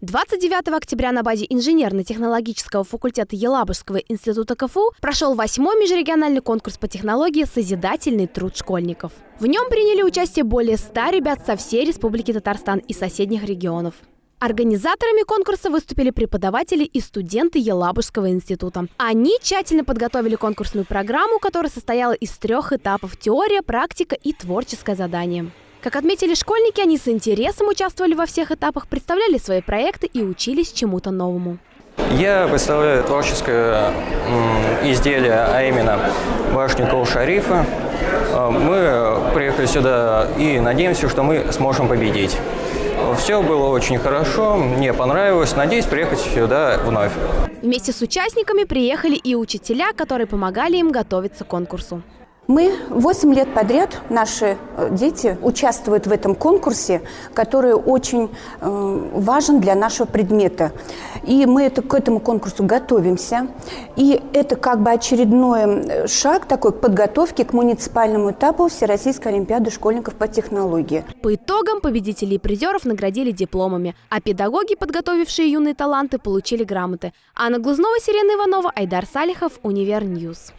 29 октября на базе инженерно-технологического факультета Елабужского института КФУ прошел восьмой межрегиональный конкурс по технологии «Созидательный труд школьников». В нем приняли участие более 100 ребят со всей Республики Татарстан и соседних регионов. Организаторами конкурса выступили преподаватели и студенты Елабужского института. Они тщательно подготовили конкурсную программу, которая состояла из трех этапов – теория, практика и творческое задание. Как отметили школьники, они с интересом участвовали во всех этапах, представляли свои проекты и учились чему-то новому. Я представляю творческое изделие, а именно башню Кол-Шарифа. А, мы приехали сюда и надеемся, что мы сможем победить. Все было очень хорошо, мне понравилось. Надеюсь приехать сюда вновь. Вместе с участниками приехали и учителя, которые помогали им готовиться к конкурсу. Мы 8 лет подряд, наши э, дети участвуют в этом конкурсе, который очень э, важен для нашего предмета. И мы это, к этому конкурсу готовимся. И это как бы очередной э, шаг такой подготовки к муниципальному этапу Всероссийской Олимпиады школьников по технологии. По итогам победителей и призеров наградили дипломами, а педагоги, подготовившие юные таланты, получили грамоты. Анна Глузнова, Сирена Иванова, Айдар Салихов, Универ News.